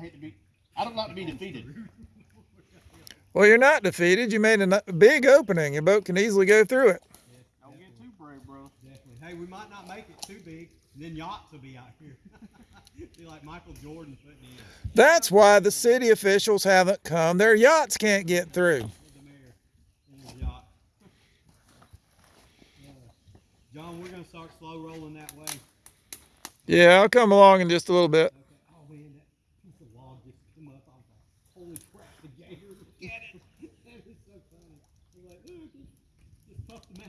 hate to be. I don't like to be defeated. Well, you're not defeated. You made a big opening. Your boat can easily go through it. Don't get too brave, bro. Definitely. Hey, we might not make it too big, and then yachts will be out here. be like Michael Jordan putting in. That's why the city officials haven't come. Their yachts can't get through. the mayor in his yacht. John, we're gonna start slow rolling that way. Yeah, I'll come along in just a little bit came up. Was like, holy crap, the gator, get it. That is so funny. We're like, look, just, just puffed them out.